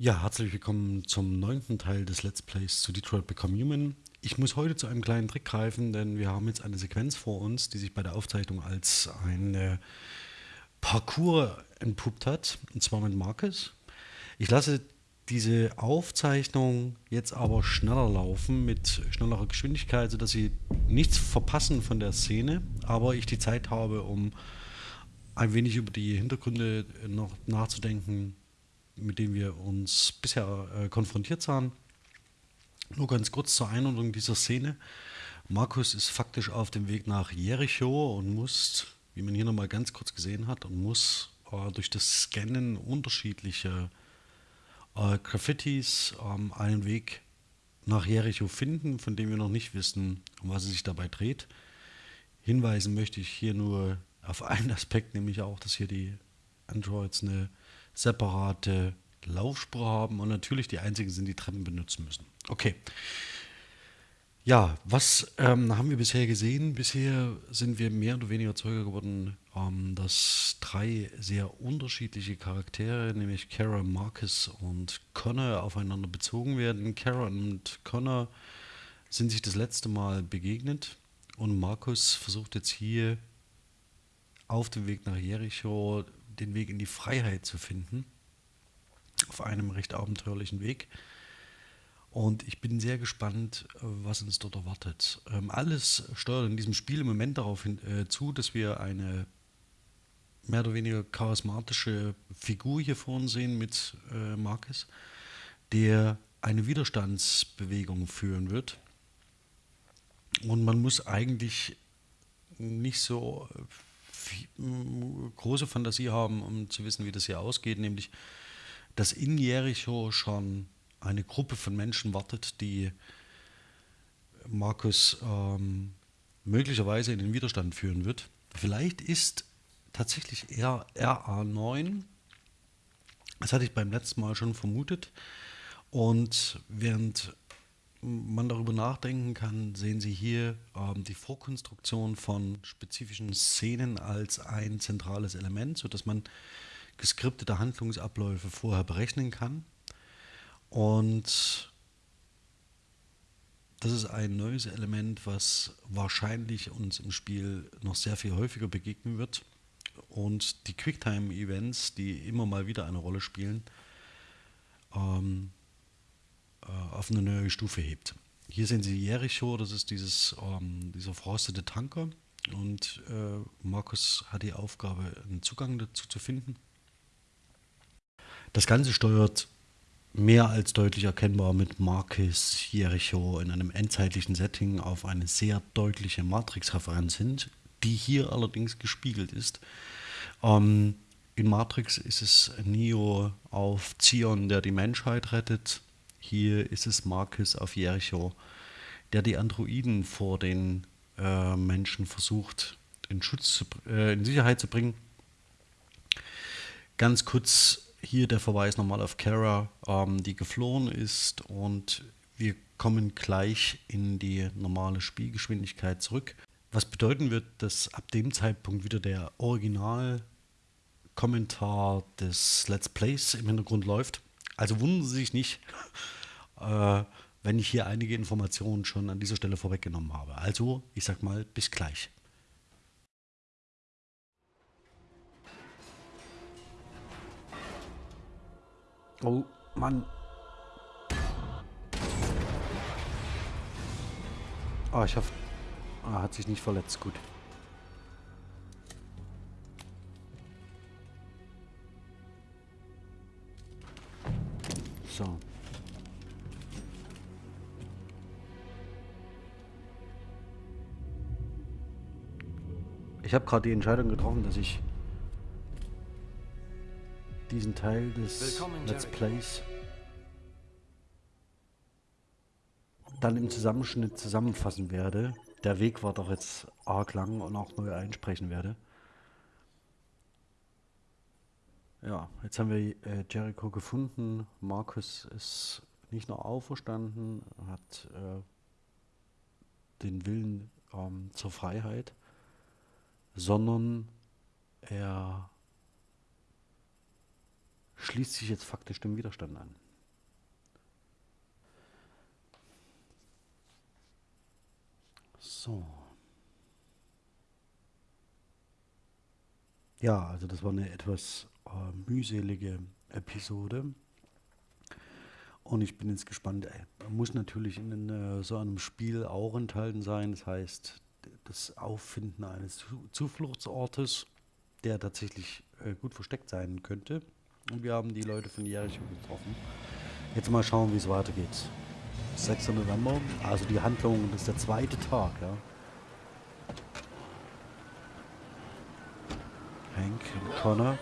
Ja, herzlich willkommen zum neunten Teil des Let's Plays zu Detroit Become Human. Ich muss heute zu einem kleinen Trick greifen, denn wir haben jetzt eine Sequenz vor uns, die sich bei der Aufzeichnung als ein Parcours entpuppt hat, und zwar mit Marcus. Ich lasse diese Aufzeichnung jetzt aber schneller laufen, mit schnellerer Geschwindigkeit, sodass Sie nichts verpassen von der Szene, aber ich die Zeit habe, um ein wenig über die Hintergründe noch nachzudenken, mit denen wir uns bisher äh, konfrontiert sahen. Nur ganz kurz zur Einordnung dieser Szene. Markus ist faktisch auf dem Weg nach Jericho und muss, wie man hier nochmal ganz kurz gesehen hat, und muss äh, durch das Scannen unterschiedlicher äh, Graffitis ähm, einen Weg nach Jericho finden, von dem wir noch nicht wissen, um was es sich dabei dreht. Hinweisen möchte ich hier nur auf einen Aspekt, nämlich auch, dass hier die Androids eine separate Laufspur haben und natürlich die einzigen sind, die Treppen benutzen müssen. Okay. Ja, was ähm, haben wir bisher gesehen? Bisher sind wir mehr oder weniger Zeuge geworden, ähm, dass drei sehr unterschiedliche Charaktere, nämlich Kara, Marcus und Connor, aufeinander bezogen werden. Kara und Connor sind sich das letzte Mal begegnet und Marcus versucht jetzt hier auf dem Weg nach Jericho den Weg in die Freiheit zu finden. Auf einem recht abenteuerlichen Weg. Und ich bin sehr gespannt, äh, was uns dort erwartet. Ähm, alles steuert in diesem Spiel im Moment darauf hin, äh, zu, dass wir eine mehr oder weniger charismatische Figur hier vor uns sehen mit äh, Marcus, der eine Widerstandsbewegung führen wird. Und man muss eigentlich nicht so große Fantasie haben, um zu wissen, wie das hier ausgeht, nämlich dass in Jericho schon eine Gruppe von Menschen wartet, die Markus ähm, möglicherweise in den Widerstand führen wird. Vielleicht ist tatsächlich eher RA9, das hatte ich beim letzten Mal schon vermutet, und während man darüber nachdenken kann, sehen Sie hier ähm, die Vorkonstruktion von spezifischen Szenen als ein zentrales Element, sodass man geskriptete Handlungsabläufe vorher berechnen kann. Und das ist ein neues Element, was wahrscheinlich uns im Spiel noch sehr viel häufiger begegnen wird. Und die Quicktime-Events, die immer mal wieder eine Rolle spielen, ähm, äh, auf eine neue Stufe hebt. Hier sehen Sie Jericho, das ist dieses, ähm, dieser verrostete Tanker und äh, Markus hat die Aufgabe, einen Zugang dazu zu finden. Das Ganze steuert mehr als deutlich erkennbar mit Marcus Jericho in einem endzeitlichen Setting auf eine sehr deutliche Matrix-Referenz hin, die hier allerdings gespiegelt ist. Ähm, in Matrix ist es Neo auf Zion, der die Menschheit rettet. Hier ist es Marcus auf Jericho, der die Androiden vor den äh, Menschen versucht, in, Schutz zu, äh, in Sicherheit zu bringen. Ganz kurz hier der Verweis nochmal auf Kara, ähm, die geflohen ist und wir kommen gleich in die normale Spielgeschwindigkeit zurück. Was bedeuten wird, dass ab dem Zeitpunkt wieder der Original-Kommentar des Let's Plays im Hintergrund läuft. Also wundern Sie sich nicht, äh, wenn ich hier einige Informationen schon an dieser Stelle vorweggenommen habe. Also, ich sag mal, bis gleich. Oh, Mann. Ah, oh, ich hoffe, er hat sich nicht verletzt. Gut. So. Ich habe gerade die Entscheidung getroffen, dass ich diesen Teil des Let's Plays dann im Zusammenschnitt zusammenfassen werde. Der Weg war doch jetzt arg lang und auch neu einsprechen werde. Ja, jetzt haben wir äh, Jericho gefunden. Markus ist nicht nur auferstanden, hat äh, den Willen ähm, zur Freiheit sondern er schließt sich jetzt faktisch dem Widerstand an. So. Ja, also das war eine etwas äh, mühselige Episode. Und ich bin jetzt gespannt. Ey, muss natürlich in äh, so einem Spiel auch enthalten sein. Das heißt, das Auffinden eines Zufluchtsortes, der tatsächlich äh, gut versteckt sein könnte. Und wir haben die Leute von Jericho getroffen. Jetzt mal schauen, wie es weitergeht. 6. November, also die Handlung, das ist der zweite Tag, ja. Hank und Connor.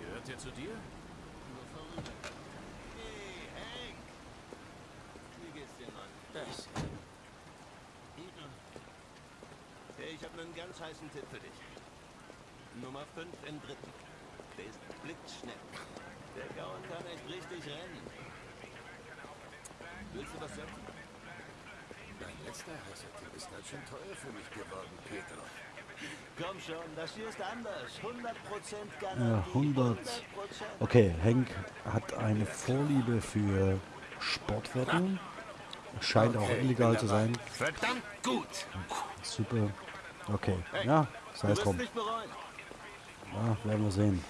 Gehört der zu dir? Ich habe einen ganz heißen Tipp für dich. Nummer 5 im dritten. Der ist blitzschnell. Der Gaul kann echt richtig rennen. Willst du was sagen? Letzter Hassertipp ist ganz schön teuer für mich geworden, Peter. Komm schon, das hier ist anders. 100% Ja, Garantie. 100. 100%. Okay, Hank hat eine Vorliebe für Sportwetten. Scheint auch illegal zu sein. Verdammt gut! Super. Okay, ja, sei es drum. Ja, werden wir sehen.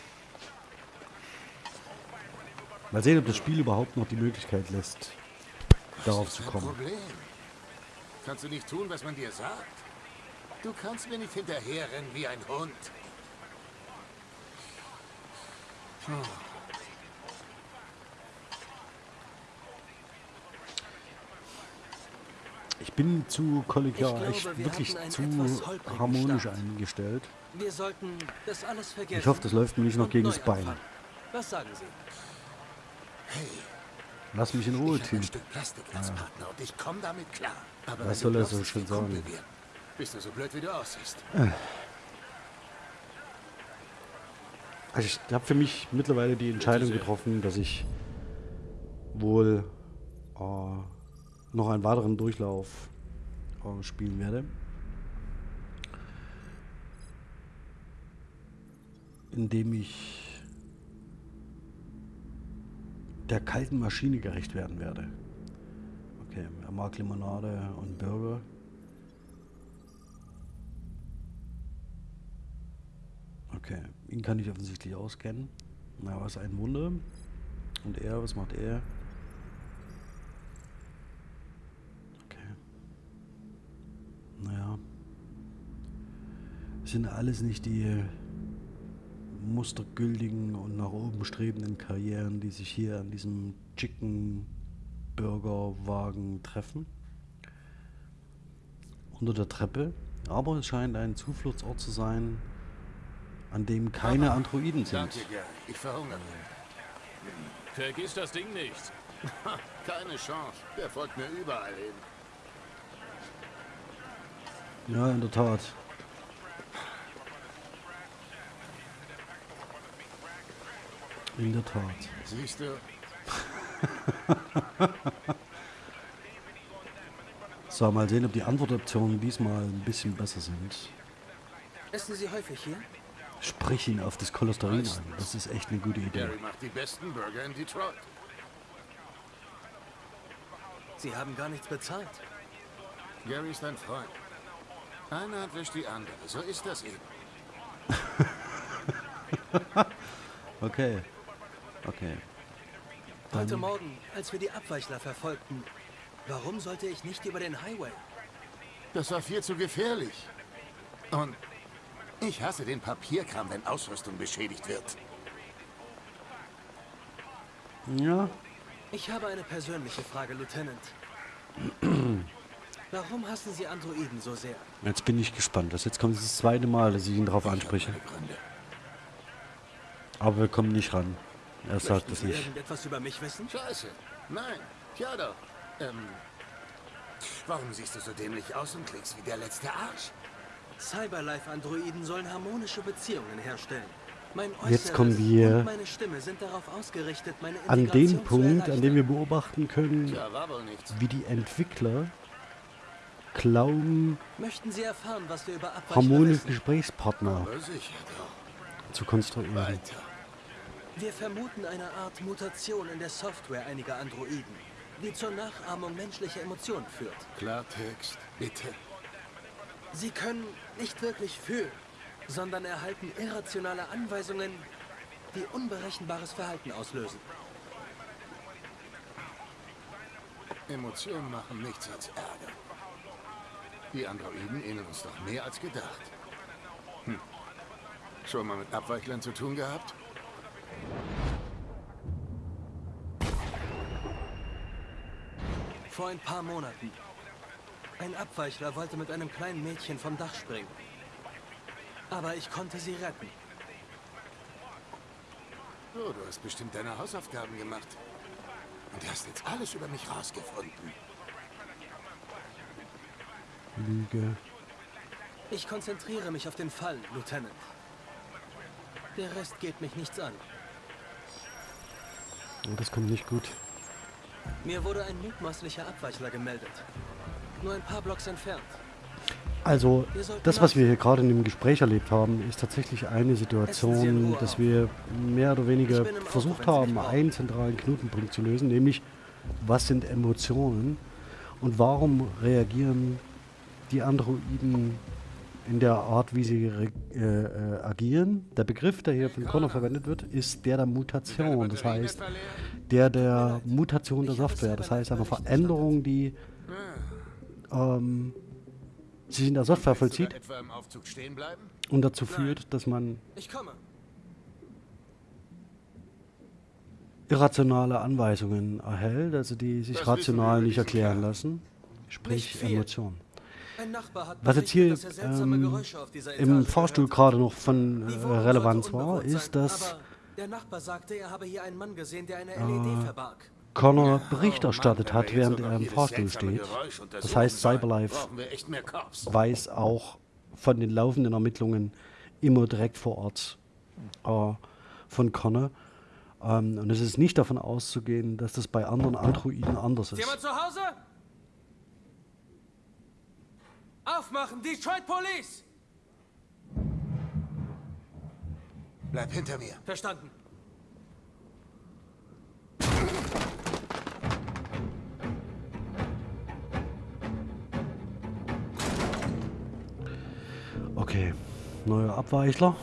Mal sehen, ob das Spiel überhaupt noch die Möglichkeit lässt, darauf zu kommen. Kannst du nicht tun, was man dir sagt? Du kannst mir nicht hinterherrennen wie ein Hund. Ich bin zu kollegial, Ich glaube, wir wirklich einen zu harmonisch Start. eingestellt. Wir sollten das alles vergessen. Ich hoffe, das läuft mir nicht noch gegen das Bein. Was sagen Sie? Hey, Lass mich in Ruhe, Team. Klar. Aber Was soll er so schön sagen? Bist du so blöd, wie du aussiehst? Also ich habe für mich mittlerweile die Entscheidung getroffen, dass ich wohl äh, noch einen weiteren Durchlauf äh, spielen werde. Indem ich der kalten Maschine gerecht werden werde. Okay, er mag Limonade und Burger. Okay, ihn kann ich offensichtlich auskennen. Na, was ein Wunder. Und er, was macht er? Okay. Naja. Sind alles nicht die mustergültigen und nach oben strebenden Karrieren, die sich hier an diesem Chicken Burger Wagen treffen. Unter der Treppe. Aber es scheint ein Zufluchtsort zu sein, an dem keine Androiden sind. Danke. Ich verhungere. Vergiss das Ding nicht. Keine Chance. Der folgt mir überall hin. Ja, in der Tat. In der Tat. Siehst du? So, mal sehen, ob die Antwortoptionen diesmal ein bisschen besser sind. Essen Sie häufig hier? Sprich ihn auf das Cholesterin an. Das ist echt eine gute Idee. Gary macht die besten Burger in Detroit. Sie haben gar nichts bezahlt. Gary ist ein Freund. Eine Hand wäscht die andere. So ist das eben. Okay. Okay. Heute Dann, Morgen, als wir die Abweichler verfolgten, warum sollte ich nicht über den Highway? Das war viel zu gefährlich. Und ich hasse den Papierkram, wenn Ausrüstung beschädigt wird. ja, Ich habe eine persönliche Frage, Lieutenant. Warum hassen Sie Androiden so sehr? jetzt bin ich gespannt. Das jetzt kommt das zweite Mal, dass ich ihn darauf anspreche. Aber wir kommen nicht ran. Er sagt Möchten es Sie nicht. irgendetwas über mich wissen? Scheiße. Nein. Ja doch. Ähm. Warum siehst du so dämlich aus und klingst wie der letzte Arsch? Cyberlife-Androiden sollen harmonische Beziehungen herstellen. Mein Jetzt kommen wir und meine Stimme sind darauf ausgerichtet, meine An zu Punkt, an dem wir beobachten können, wie die Entwickler glauben, Möchten Sie erfahren, was wir über Abweichler harmonische wissen? Gesprächspartner zu konstruieren. Weiter. Wir vermuten eine Art Mutation in der Software einiger Androiden, die zur Nachahmung menschlicher Emotionen führt. Klartext, bitte. Sie können nicht wirklich fühlen, sondern erhalten irrationale Anweisungen, die unberechenbares Verhalten auslösen. Emotionen machen nichts als Ärger. Die Androiden ähneln uns doch mehr als gedacht. Hm. Schon mal mit Abweichlern zu tun gehabt? Vor ein paar Monaten. Ein Abweichler wollte mit einem kleinen Mädchen vom Dach springen. Aber ich konnte sie retten. Oh, du hast bestimmt deine Hausaufgaben gemacht. Und du hast jetzt alles über mich rausgefunden. Lüge. Ich konzentriere mich auf den Fall, Lieutenant. Der Rest geht mich nichts an. Oh, das kommt nicht gut. Mir wurde ein mutmaßlicher Abweichler gemeldet. Nur ein paar Blocks entfernt. Also, das, was wir hier gerade in dem Gespräch erlebt haben, ist tatsächlich eine Situation, dass wir mehr oder weniger versucht haben, einen zentralen Knotenpunkt zu lösen, nämlich, was sind Emotionen und warum reagieren die Androiden in der Art, wie sie äh, äh, agieren. Der Begriff, der hier von Connor verwendet wird, ist der der Mutation. Das heißt, der der Mutation der Software. Das heißt, verstanden. Veränderung, die ähm, sich in der Software vollzieht und dazu führt, dass man irrationale Anweisungen erhält, also die sich rational nicht erklären lassen, sprich. Emotionen. Ein Nachbar hat Was jetzt hier er ähm, Geräusche auf dieser im Fahrstuhl gerade noch von äh, Relevanz war, ist, dass aber der Nachbar sagte, er habe hier einen Mann gesehen, der eine LED verbarg. Connor Oh Bericht erstattet Mann, wenn hat, während er im Fahrstuhl steht. Das heißt, Cyberlife weiß auch von den laufenden Ermittlungen immer direkt vor Ort äh, von Connor. Ähm, und es ist nicht davon auszugehen, dass das bei anderen Androiden anders Ist ist. jemand zu Hause? Aufmachen, Detroit Police! Bleib hinter mir. Verstanden. Okay, neuer Abweichler.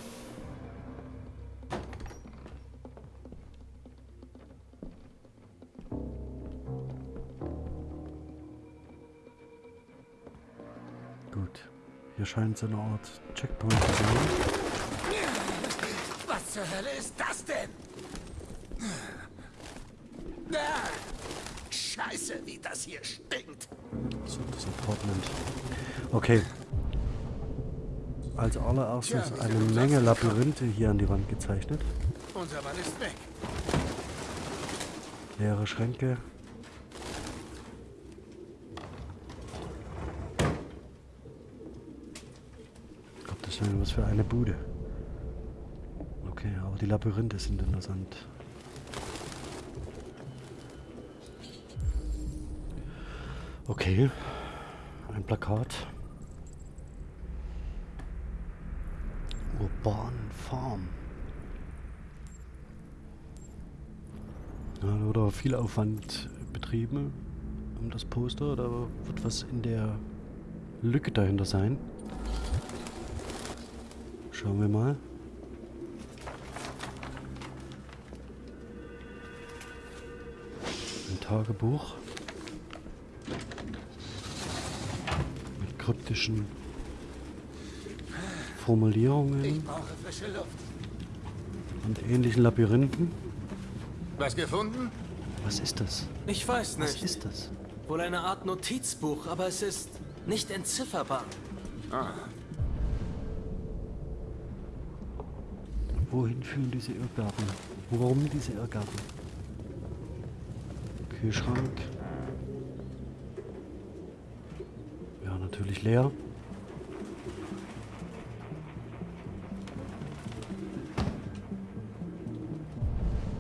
Hier scheint es eine Art Checkpoint zu sein. Was zur Hölle ist das denn? Ah, Scheiße, wie das hier stinkt. So, das Apartment. Okay. Als allererstes Tja, eine Menge Labyrinthe hier an die Wand gezeichnet. Unser Mann ist weg. Leere Schränke. Gottes Willen, was für eine Bude. Okay, aber die Labyrinthe sind interessant. Okay, ein Plakat. Urban Farm. Ja, da wurde aber viel Aufwand betrieben um das Poster. Da wird was in der Lücke dahinter sein. Schauen wir mal. Ein Tagebuch. Mit kryptischen Formulierungen Ich brauche frische Luft. und ähnlichen Labyrinthen. Was gefunden? Was ist das? Ich weiß Was nicht. ist das? Wohl eine Art Notizbuch, aber es ist nicht entzifferbar. Wohin führen diese Irrgärten? Warum diese Irrgärten? Kühlschrank. Ja, natürlich leer.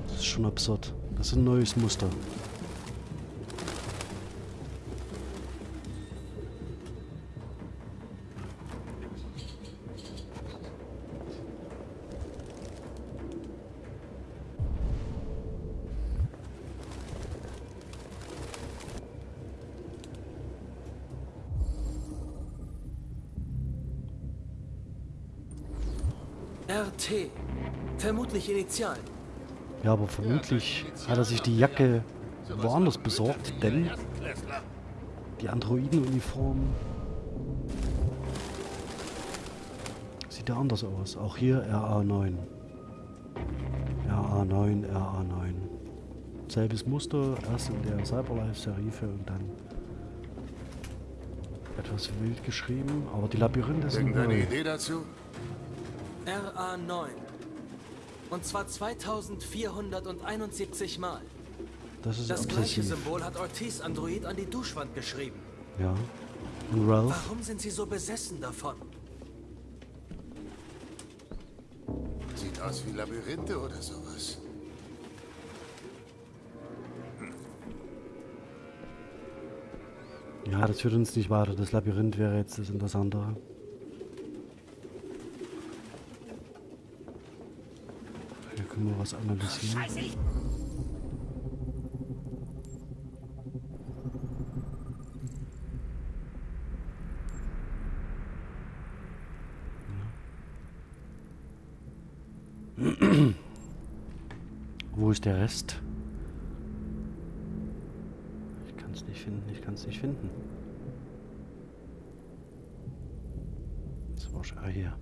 Das ist schon absurd. Das ist ein neues Muster. Vermutlich Initialen. Ja, aber vermutlich hat er sich die Jacke woanders besorgt, denn die Androidenuniform sieht ja anders aus. Auch hier RA9. RA9, RA9. Selbes Muster, erst in der Cyberlife-Serife und dann etwas wild geschrieben, aber die Labyrinthe sind Irgendeine neu. Idee dazu? RA9. Und zwar 2471 Mal. Das ist Das gleiche. Symbol hat Ortiz Android an die Duschwand geschrieben. Ja. Und Ralph? Warum sind sie so besessen davon? Sieht aus wie Labyrinthe oder sowas. Ja, das führt uns nicht weiter. Das Labyrinth wäre jetzt das Interessantere. Hier können wir was analysieren. Ja. Wo ist der Rest? Ich kann es nicht finden, ich kann es nicht finden. Das war schon ah, hier.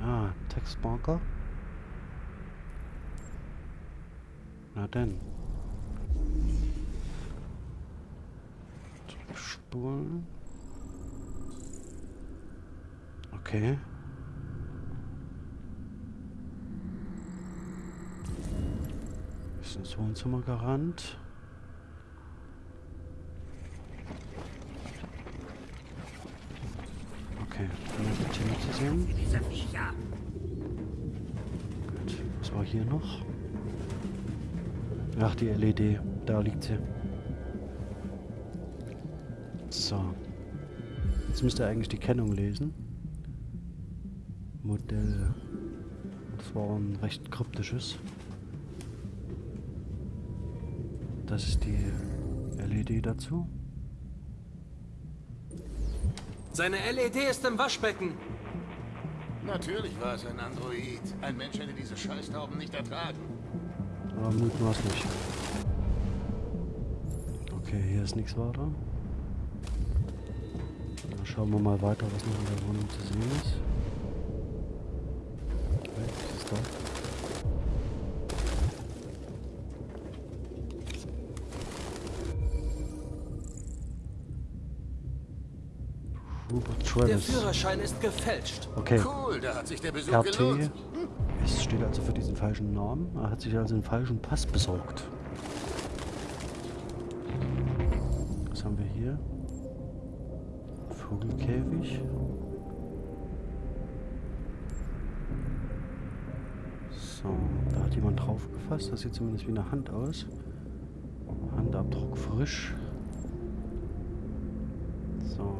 Ah, Textmarker. Na denn. Zurückspulen. Okay. Ist ins Wohnzimmer gerannt. Okay, mehr Tier zu sehen. Gut, was war hier noch? Ach, die LED, da liegt sie. So. Jetzt müsst ihr eigentlich die Kennung lesen. Modell. Das war ein recht kryptisches. Das ist die LED dazu. Seine LED ist im Waschbecken. Natürlich war es ein Android. Ein Mensch hätte diese Scheißtauben nicht ertragen. Aber mutmaßlich. Okay, hier ist nichts weiter. Dann schauen wir mal weiter, was noch in der Wohnung zu sehen ist. Okay, was ist da? Rupert Der Travis. Führerschein ist gefälscht. Okay. Cool, da hat sich der Besuch RT. gelohnt. Es steht also für diesen falschen Namen. Er hat sich also einen falschen Pass besorgt. Was haben wir hier? Vogelkäfig. So, da hat jemand drauf gefasst. Das sieht zumindest wie eine Hand aus. Handabdruck frisch.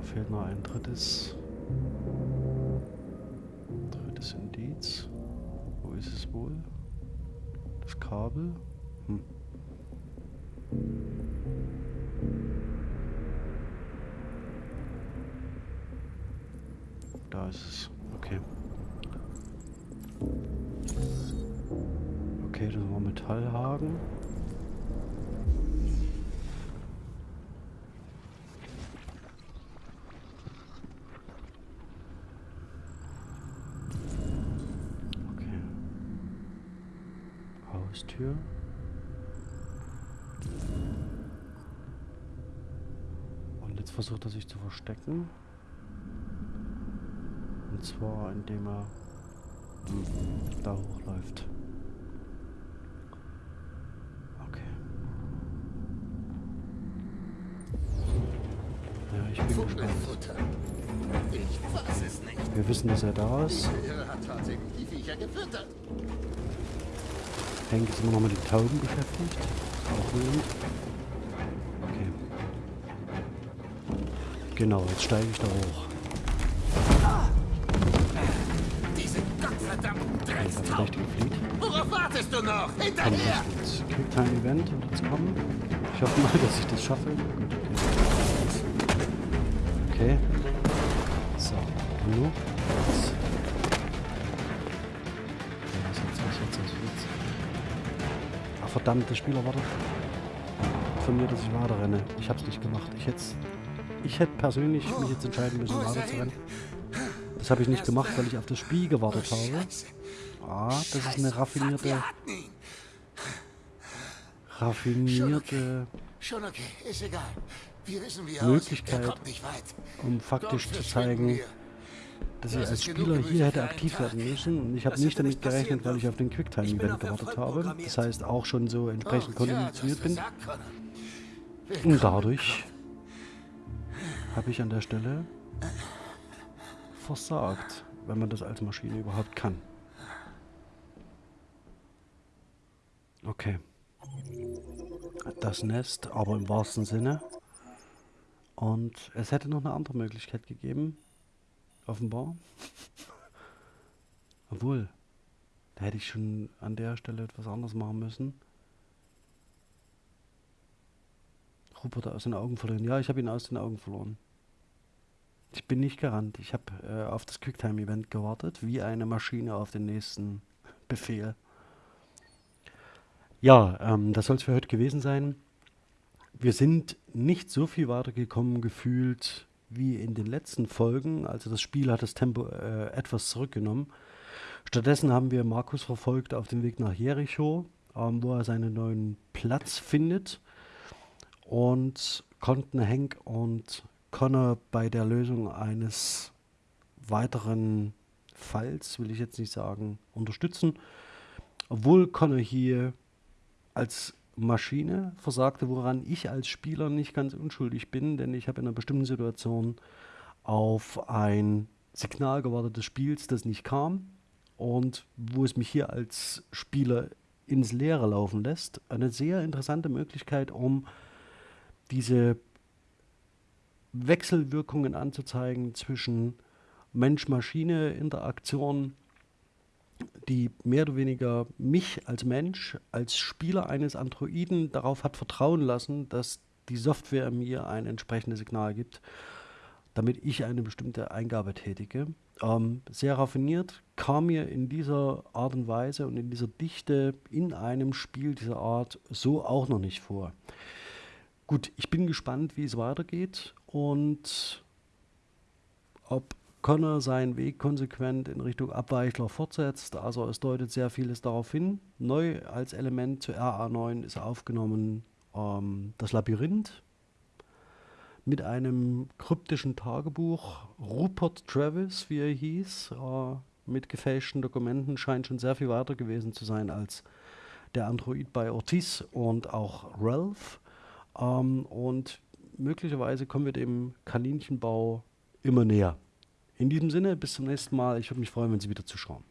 Fehlt noch ein drittes. Drittes Indiz. Wo ist es wohl? Das Kabel? Haustür. Und jetzt versucht er sich zu verstecken. Und zwar indem er da hochläuft. Okay. Ja, ich bin gespannt. Wir wissen, dass er da ist. Der Irre hat tatsächlich die Viecher gefüttert. Hank ist immer noch mit den Tauben beschäftigt. Auch rührend. Okay. Genau, jetzt steige ich da hoch. Diese gottverdammten Dreckstauben. Worauf wartest du noch? Hinterher! jetzt Quicktime-Event und jetzt kommen. Ich hoffe mal, dass ich das schaffe. Gut, okay. Okay. nur. Jetzt. Ach verdammt, der Spieler wartet von mir, dass ich weiter renne. Ich hab's nicht gemacht. Ich hätte ich hätte persönlich mich jetzt entscheiden müssen, weiter zu rennen. Das habe ich nicht gemacht, weil ich auf das Spiel gewartet habe. Ah, das ist eine raffinierte... Raffinierte... Schon okay, ist egal. Wir wissen, wie Möglichkeit, er weit. um faktisch zu zeigen. Dass ich als Spieler hier hätte aktiv werden müssen. Und ich habe nicht damit gerechnet, weil ich auf den Quicktime-Event gewartet habe. Das heißt auch schon so entsprechend ja, konditioniert bin. Und dadurch habe ich an der Stelle versagt, wenn man das als Maschine überhaupt kann. Okay. Das Nest, aber im wahrsten Sinne. Und es hätte noch eine andere Möglichkeit gegeben. Offenbar. Obwohl, da hätte ich schon an der Stelle etwas anderes machen müssen. Rupert aus den Augen verloren. Ja, ich habe ihn aus den Augen verloren. Ich bin nicht gerannt. Ich habe äh, auf das Quicktime-Event gewartet, wie eine Maschine auf den nächsten Befehl. Ja, ähm, das soll es für heute gewesen sein. Wir sind nicht so viel weitergekommen gefühlt wie in den letzten Folgen. Also das Spiel hat das Tempo äh, etwas zurückgenommen. Stattdessen haben wir Markus verfolgt auf dem Weg nach Jericho, ähm, wo er seinen neuen Platz findet und konnten Hank und Connor bei der Lösung eines weiteren Falls, will ich jetzt nicht sagen, unterstützen. Obwohl Connor hier als Maschine versagte, woran ich als Spieler nicht ganz unschuldig bin, denn ich habe in einer bestimmten Situation auf ein Signal gewartet des Spiels, das nicht kam und wo es mich hier als Spieler ins Leere laufen lässt. Eine sehr interessante Möglichkeit, um diese Wechselwirkungen anzuzeigen zwischen Mensch-Maschine-Interaktion, die mehr oder weniger mich als Mensch, als Spieler eines Androiden darauf hat vertrauen lassen, dass die Software mir ein entsprechendes Signal gibt, damit ich eine bestimmte Eingabe tätige. Ähm, sehr raffiniert, kam mir in dieser Art und Weise und in dieser Dichte in einem Spiel dieser Art so auch noch nicht vor. Gut, ich bin gespannt, wie es weitergeht und ob Connor seinen Weg konsequent in Richtung Abweichler fortsetzt. Also es deutet sehr vieles darauf hin. Neu als Element zu RA9 ist aufgenommen ähm, das Labyrinth mit einem kryptischen Tagebuch. Rupert Travis, wie er hieß, äh, mit gefälschten Dokumenten, scheint schon sehr viel weiter gewesen zu sein als der Android bei Ortiz und auch Ralph. Ähm, und möglicherweise kommen wir dem Kaninchenbau immer näher. In diesem Sinne, bis zum nächsten Mal. Ich würde mich freuen, wenn Sie wieder zuschauen.